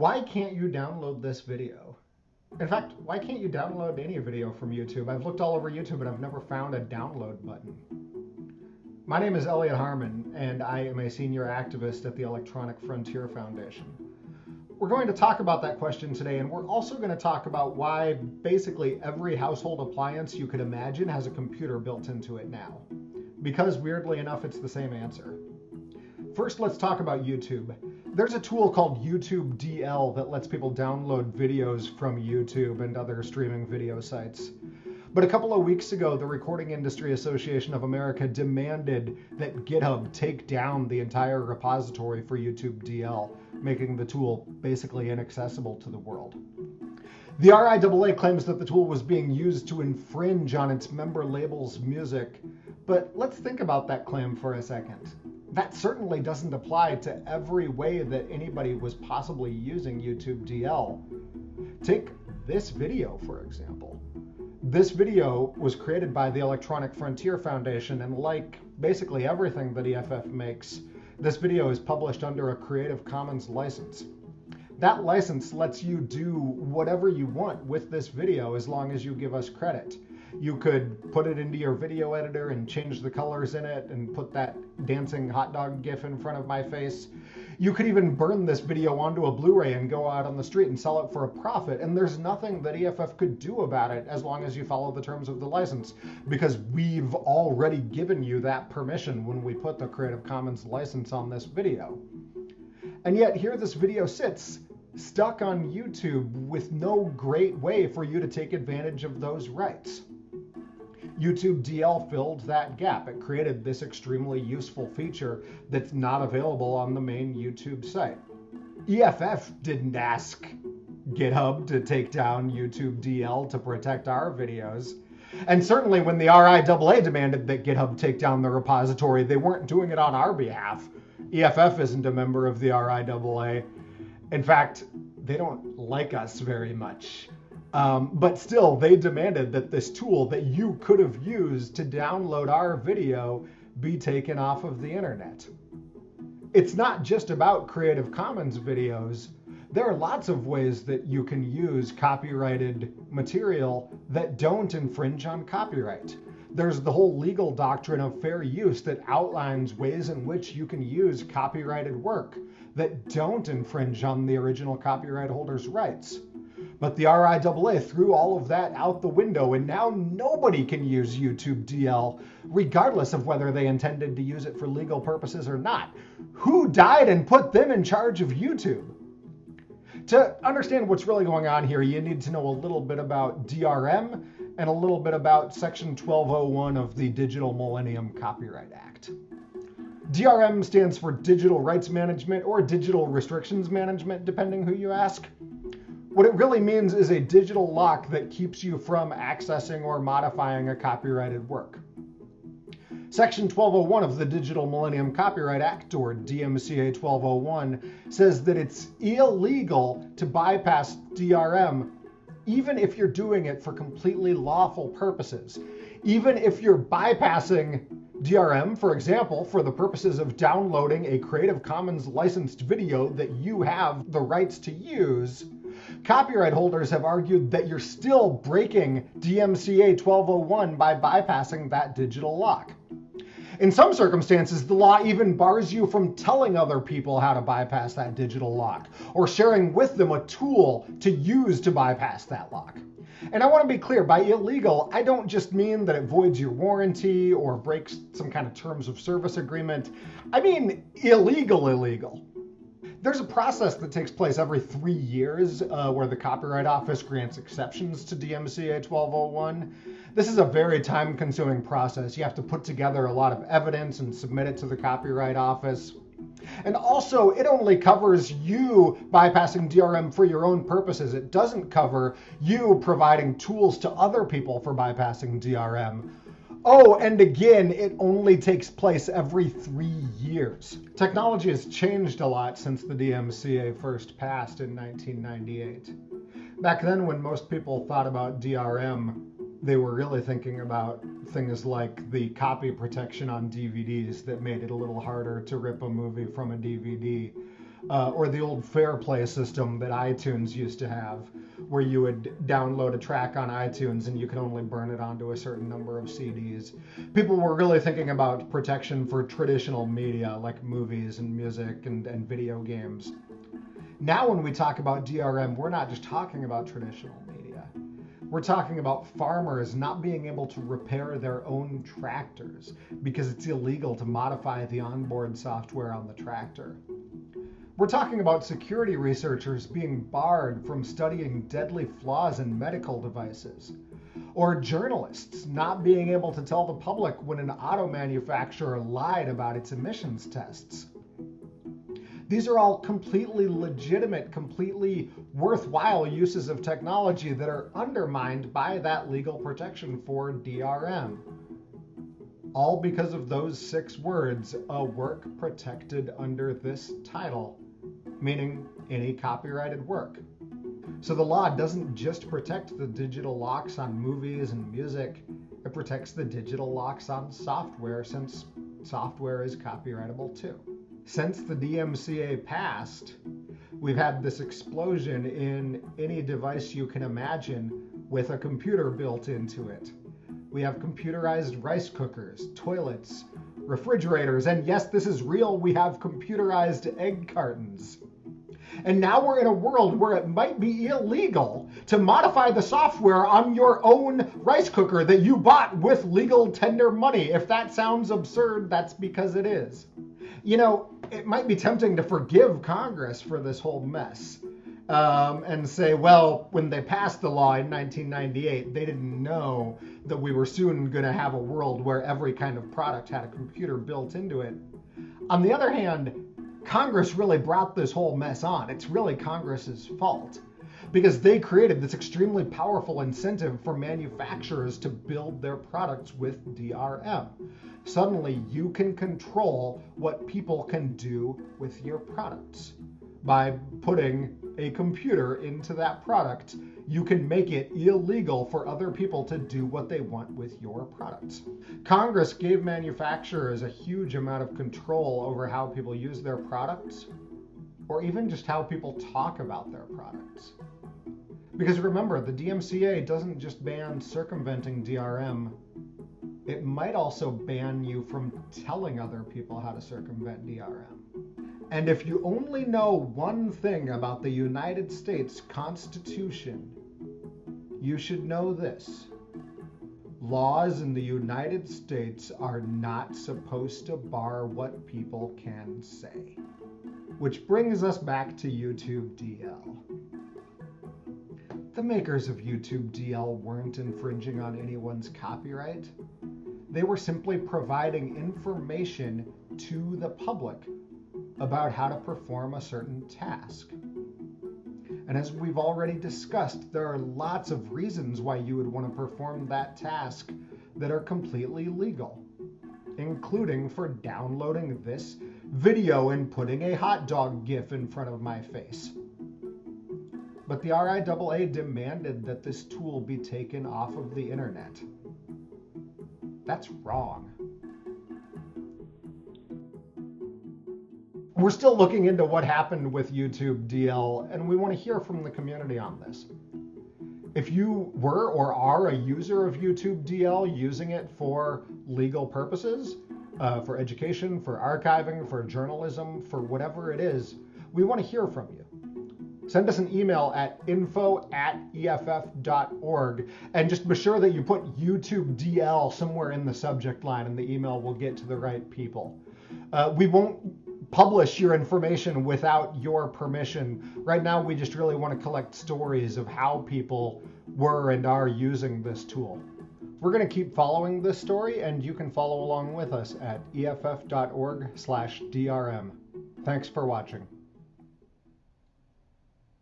Why can't you download this video? In fact, why can't you download any video from YouTube? I've looked all over YouTube and I've never found a download button. My name is Elliot Harmon, and I am a senior activist at the Electronic Frontier Foundation. We're going to talk about that question today, and we're also going to talk about why basically every household appliance you could imagine has a computer built into it now. Because weirdly enough, it's the same answer. First, let's talk about YouTube. There's a tool called YouTube DL that lets people download videos from YouTube and other streaming video sites. But a couple of weeks ago, the Recording Industry Association of America demanded that GitHub take down the entire repository for YouTube DL, making the tool basically inaccessible to the world. The RIAA claims that the tool was being used to infringe on its member label's music, but let's think about that claim for a second. That certainly doesn't apply to every way that anybody was possibly using YouTube DL. Take this video, for example. This video was created by the Electronic Frontier Foundation, and like basically everything that EFF makes, this video is published under a Creative Commons license. That license lets you do whatever you want with this video as long as you give us credit. You could put it into your video editor and change the colors in it and put that dancing hot dog gif in front of my face. You could even burn this video onto a Blu-ray and go out on the street and sell it for a profit. And there's nothing that EFF could do about it as long as you follow the terms of the license because we've already given you that permission when we put the Creative Commons license on this video. And yet here this video sits stuck on YouTube with no great way for you to take advantage of those rights. YouTube DL filled that gap. It created this extremely useful feature that's not available on the main YouTube site. EFF didn't ask GitHub to take down YouTube DL to protect our videos. And certainly when the RIAA demanded that GitHub take down the repository, they weren't doing it on our behalf. EFF isn't a member of the RIAA. In fact, they don't like us very much. Um, but still, they demanded that this tool that you could have used to download our video be taken off of the internet. It's not just about Creative Commons videos. There are lots of ways that you can use copyrighted material that don't infringe on copyright. There's the whole legal doctrine of fair use that outlines ways in which you can use copyrighted work that don't infringe on the original copyright holder's rights. But the RIAA threw all of that out the window, and now nobody can use YouTube DL, regardless of whether they intended to use it for legal purposes or not. Who died and put them in charge of YouTube? To understand what's really going on here, you need to know a little bit about DRM and a little bit about Section 1201 of the Digital Millennium Copyright Act. DRM stands for Digital Rights Management or Digital Restrictions Management, depending who you ask. What it really means is a digital lock that keeps you from accessing or modifying a copyrighted work. Section 1201 of the Digital Millennium Copyright Act, or DMCA 1201, says that it's illegal to bypass DRM even if you're doing it for completely lawful purposes. Even if you're bypassing DRM, for example, for the purposes of downloading a Creative Commons licensed video that you have the rights to use, Copyright holders have argued that you're still breaking DMCA 1201 by bypassing that digital lock. In some circumstances, the law even bars you from telling other people how to bypass that digital lock or sharing with them a tool to use to bypass that lock. And I want to be clear by illegal, I don't just mean that it voids your warranty or breaks some kind of terms of service agreement. I mean illegal, illegal. There's a process that takes place every three years uh, where the Copyright Office grants exceptions to DMCA 1201. This is a very time consuming process. You have to put together a lot of evidence and submit it to the Copyright Office. And also, it only covers you bypassing DRM for your own purposes. It doesn't cover you providing tools to other people for bypassing DRM. Oh, and again, it only takes place every three years. Technology has changed a lot since the DMCA first passed in 1998. Back then, when most people thought about DRM, they were really thinking about things like the copy protection on DVDs that made it a little harder to rip a movie from a DVD. Uh, or the old Fair Play system that iTunes used to have, where you would download a track on iTunes and you could only burn it onto a certain number of CDs. People were really thinking about protection for traditional media like movies and music and, and video games. Now, when we talk about DRM, we're not just talking about traditional media. We're talking about farmers not being able to repair their own tractors because it's illegal to modify the onboard software on the tractor. We're talking about security researchers being barred from studying deadly flaws in medical devices. Or journalists not being able to tell the public when an auto manufacturer lied about its emissions tests. These are all completely legitimate, completely worthwhile uses of technology that are undermined by that legal protection for DRM. All because of those six words, a work protected under this title meaning any copyrighted work. So the law doesn't just protect the digital locks on movies and music, it protects the digital locks on software since software is copyrightable too. Since the DMCA passed, we've had this explosion in any device you can imagine with a computer built into it. We have computerized rice cookers, toilets, refrigerators, and yes, this is real, we have computerized egg cartons. And now we're in a world where it might be illegal to modify the software on your own rice cooker that you bought with legal tender money. If that sounds absurd, that's because it is. You know, it might be tempting to forgive Congress for this whole mess. Um, and say, well, when they passed the law in 1998, they didn't know that we were soon going to have a world where every kind of product had a computer built into it. On the other hand, Congress really brought this whole mess on. It's really Congress's fault because they created this extremely powerful incentive for manufacturers to build their products with DRM. Suddenly, you can control what people can do with your products by putting a computer into that product, you can make it illegal for other people to do what they want with your products. Congress gave manufacturers a huge amount of control over how people use their products, or even just how people talk about their products. Because remember, the DMCA doesn't just ban circumventing DRM, it might also ban you from telling other people how to circumvent DRM. And if you only know one thing about the United States Constitution, you should know this. Laws in the United States are not supposed to bar what people can say. Which brings us back to YouTube DL. The makers of YouTube DL weren't infringing on anyone's copyright. They were simply providing information to the public about how to perform a certain task. And as we've already discussed, there are lots of reasons why you would want to perform that task that are completely legal, including for downloading this video and putting a hot dog gif in front of my face. But the RIAA demanded that this tool be taken off of the internet. That's wrong. We're still looking into what happened with YouTube DL, and we want to hear from the community on this. If you were or are a user of YouTube DL using it for legal purposes, uh, for education, for archiving, for journalism, for whatever it is, we want to hear from you. Send us an email at info at EFF.org and just be sure that you put YouTube DL somewhere in the subject line and the email will get to the right people. Uh, we won't publish your information without your permission. Right now, we just really want to collect stories of how people were and are using this tool. We're going to keep following this story, and you can follow along with us at eff.org/drm. Thanks for watching.